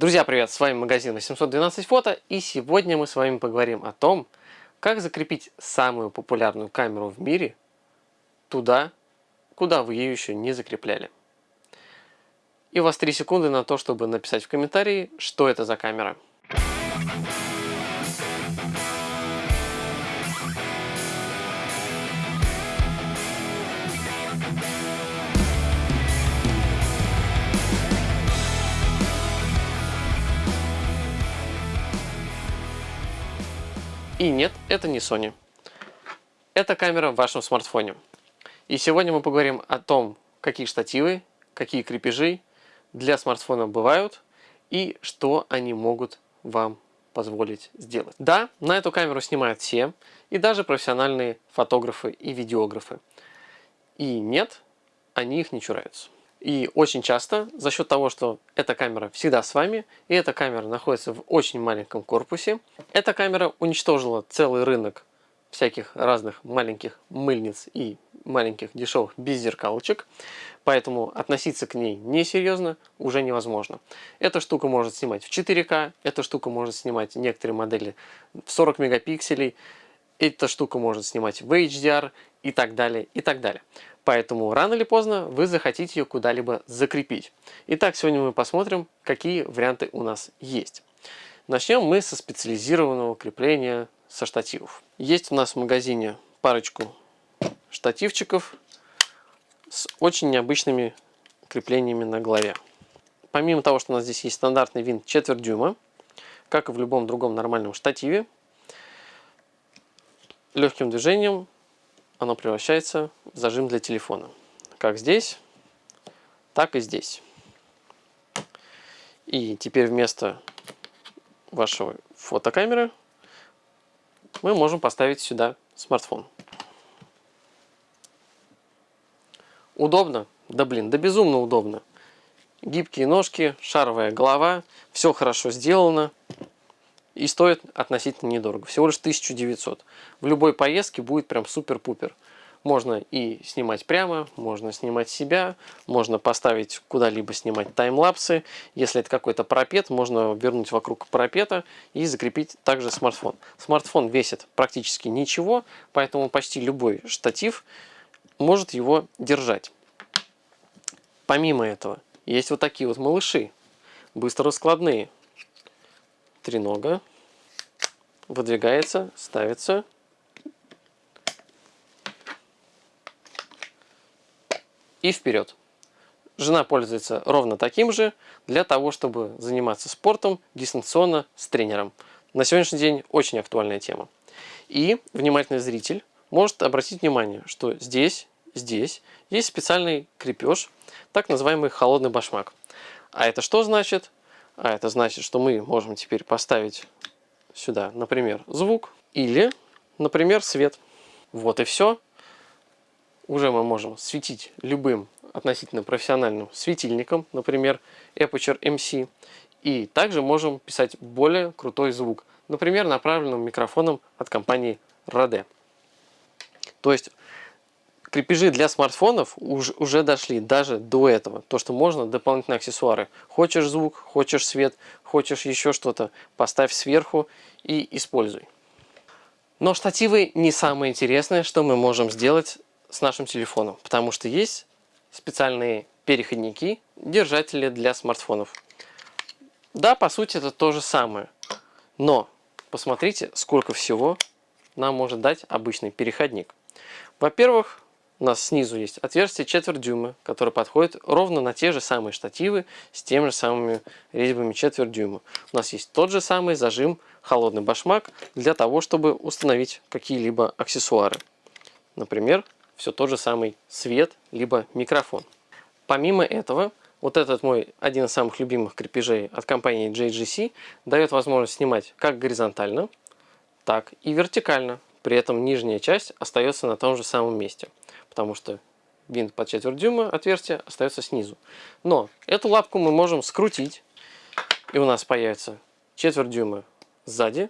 Друзья, привет! С вами магазин 812 фото и сегодня мы с вами поговорим о том, как закрепить самую популярную камеру в мире туда, куда вы ее еще не закрепляли. И у вас 3 секунды на то, чтобы написать в комментарии, что это за камера. И нет, это не Sony. Это камера в вашем смартфоне. И сегодня мы поговорим о том, какие штативы, какие крепежи для смартфона бывают и что они могут вам позволить сделать. Да, на эту камеру снимают все, и даже профессиональные фотографы и видеографы. И нет, они их не чураются. И очень часто за счет того, что эта камера всегда с вами, и эта камера находится в очень маленьком корпусе, эта камера уничтожила целый рынок всяких разных маленьких мыльниц и маленьких дешевых беззеркалочек, поэтому относиться к ней несерьезно уже невозможно. Эта штука может снимать в 4К, эта штука может снимать некоторые модели в 40 мегапикселей, эта штука может снимать в HDR и так далее, и так далее. Поэтому рано или поздно вы захотите ее куда-либо закрепить. Итак, сегодня мы посмотрим, какие варианты у нас есть. Начнем мы со специализированного крепления со штативов. Есть у нас в магазине парочку штативчиков с очень необычными креплениями на голове. Помимо того, что у нас здесь есть стандартный винт четверть дюйма, как и в любом другом нормальном штативе, легким движением оно превращается в зажим для телефона. Как здесь, так и здесь. И теперь вместо вашего фотокамеры мы можем поставить сюда смартфон. Удобно? Да блин, да безумно удобно. Гибкие ножки, шаровая голова, все хорошо сделано. И стоит относительно недорого, всего лишь 1900. В любой поездке будет прям супер-пупер. Можно и снимать прямо, можно снимать себя, можно поставить куда-либо снимать таймлапсы. Если это какой-то пропет, можно вернуть вокруг пропета и закрепить также смартфон. Смартфон весит практически ничего, поэтому почти любой штатив может его держать. Помимо этого, есть вот такие вот малыши, быстро раскладные. Тренога выдвигается, ставится и вперед. Жена пользуется ровно таким же для того, чтобы заниматься спортом дистанционно с тренером. На сегодняшний день очень актуальная тема. И внимательный зритель может обратить внимание, что здесь, здесь есть специальный крепеж, так называемый холодный башмак. А это что значит? А это значит, что мы можем теперь поставить сюда, например, звук или, например, свет. Вот и все уже мы можем светить любым относительно профессиональным светильником, например, Aperture MC. И также можем писать более крутой звук, например, направленным микрофоном от компании Rode. То есть крепежи для смартфонов уж, уже дошли даже до этого. То, что можно дополнительные аксессуары. Хочешь звук, хочешь свет, хочешь еще что-то, поставь сверху и используй. Но штативы не самое интересное, что мы можем сделать с нашим телефоном, потому что есть специальные переходники, держатели для смартфонов. Да, по сути это то же самое, но посмотрите, сколько всего нам может дать обычный переходник. Во-первых, у нас снизу есть отверстие четверть дюйма, которое подходит ровно на те же самые штативы с теми же самыми резьбами четверть дюйма. У нас есть тот же самый зажим холодный башмак для того, чтобы установить какие-либо аксессуары. Например, все тот же самый свет, либо микрофон. Помимо этого, вот этот мой один из самых любимых крепежей от компании JGC дает возможность снимать как горизонтально, так и вертикально. При этом нижняя часть остается на том же самом месте, потому что винт под четверть дюйма отверстие остается снизу. Но эту лапку мы можем скрутить, и у нас появится четверть дюйма сзади,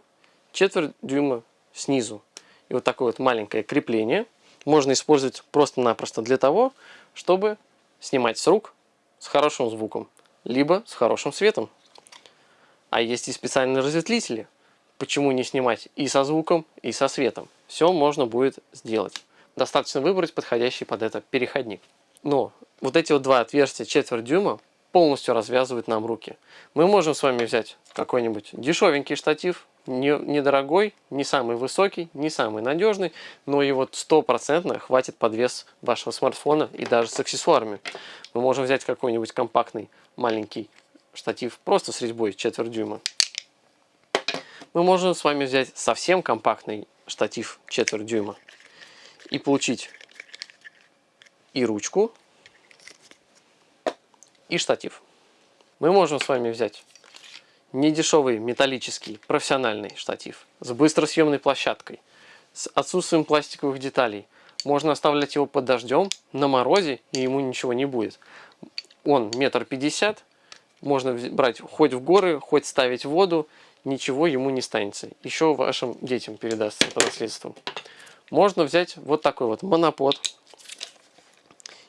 четверть дюйма снизу. И вот такое вот маленькое крепление – можно использовать просто-напросто для того, чтобы снимать с рук с хорошим звуком, либо с хорошим светом. А есть и специальные разветвители. Почему не снимать и со звуком, и со светом? Все можно будет сделать. Достаточно выбрать подходящий под это переходник. Но вот эти вот два отверстия четверть дюйма полностью развязывают нам руки. Мы можем с вами взять какой-нибудь дешевенький штатив, не, недорогой, не самый высокий, не самый надежный, но вот стопроцентно хватит под вес вашего смартфона и даже с аксессуарами. Мы можем взять какой-нибудь компактный маленький штатив просто с резьбой четверть дюйма. Мы можем с вами взять совсем компактный штатив четверть дюйма и получить и ручку, и штатив. Мы можем с вами взять недешевый металлический профессиональный штатив с быстросъемной площадкой, с отсутствием пластиковых деталей. Можно оставлять его под дождем, на морозе, и ему ничего не будет. Он метр пятьдесят, можно брать хоть в горы, хоть ставить в воду, ничего ему не станется. Еще вашим детям передастся по наследству. Можно взять вот такой вот монопод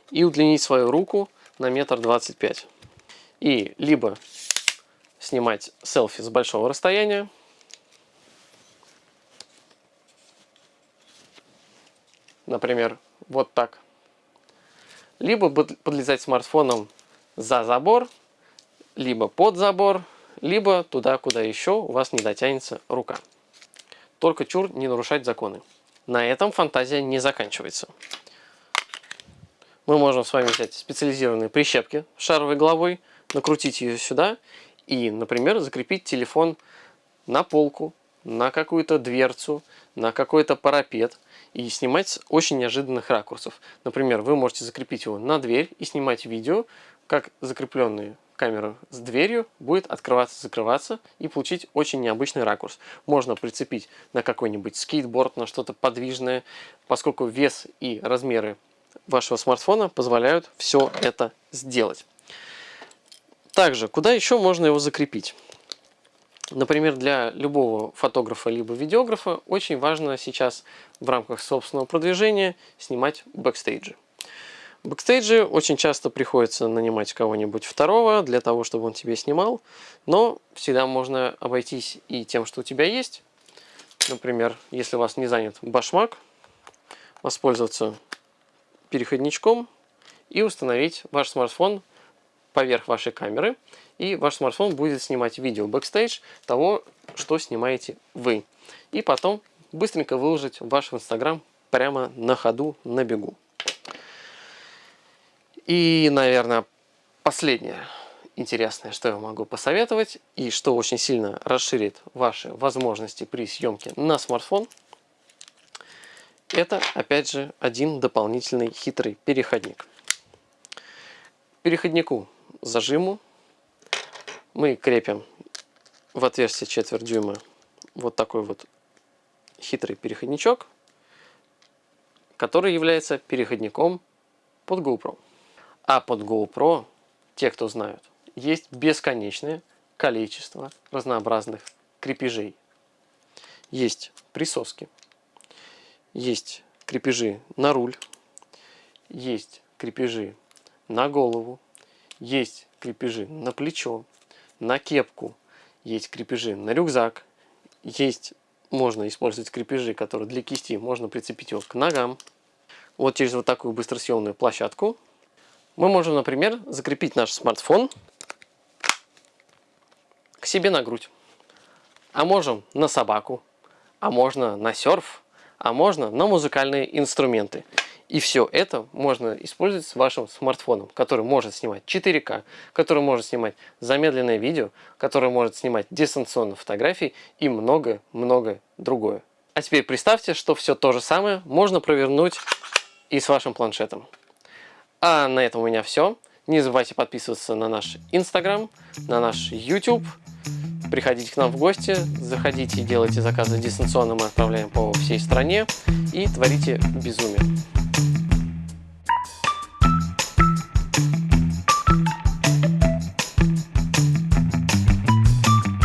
и удлинить свою руку на метр двадцать пять. И либо снимать селфи с большого расстояния. Например, вот так. Либо подлезать смартфоном за забор, либо под забор, либо туда, куда еще у вас не дотянется рука. Только чур не нарушать законы. На этом фантазия не заканчивается. Мы можем с вами взять специализированные прищепки с шаровой головой, накрутить ее сюда и, например, закрепить телефон на полку, на какую-то дверцу, на какой-то парапет и снимать с очень неожиданных ракурсов. Например, вы можете закрепить его на дверь и снимать видео, как закрепленная камера с дверью будет открываться-закрываться и получить очень необычный ракурс. Можно прицепить на какой-нибудь скейтборд, на что-то подвижное, поскольку вес и размеры вашего смартфона позволяют все это сделать. Также, куда еще можно его закрепить? Например, для любого фотографа либо видеографа очень важно сейчас в рамках собственного продвижения снимать бэкстейджи. Бэкстейджи очень часто приходится нанимать кого-нибудь второго для того, чтобы он тебе снимал, но всегда можно обойтись и тем, что у тебя есть. Например, если у вас не занят башмак, воспользоваться переходничком и установить ваш смартфон поверх вашей камеры, и ваш смартфон будет снимать видео бэкстейдж того, что снимаете вы. И потом быстренько выложить ваш инстаграм прямо на ходу, на бегу. И, наверное, последнее интересное, что я могу посоветовать, и что очень сильно расширит ваши возможности при съемке на смартфон, это, опять же, один дополнительный хитрый переходник. Переходнику зажиму мы крепим в отверстие четверть дюйма вот такой вот хитрый переходничок, который является переходником под GoPro. А под GoPro, те, кто знают, есть бесконечное количество разнообразных крепежей. Есть присоски, есть крепежи на руль, есть крепежи на голову, есть крепежи на плечо, на кепку, есть крепежи на рюкзак, есть, можно использовать крепежи, которые для кисти, можно прицепить его к ногам. Вот через вот такую быстросъемную площадку мы можем, например, закрепить наш смартфон к себе на грудь. А можем на собаку, а можно на серф, а можно на музыкальные инструменты. И все это можно использовать с вашим смартфоном, который может снимать 4К, который может снимать замедленное видео, который может снимать дистанционно фотографии и много-много другое. А теперь представьте, что все то же самое можно провернуть и с вашим планшетом. А на этом у меня все. Не забывайте подписываться на наш Инстаграм, на наш YouTube. Приходите к нам в гости, заходите и делайте заказы дистанционно, мы отправляем по всей стране и творите безумие.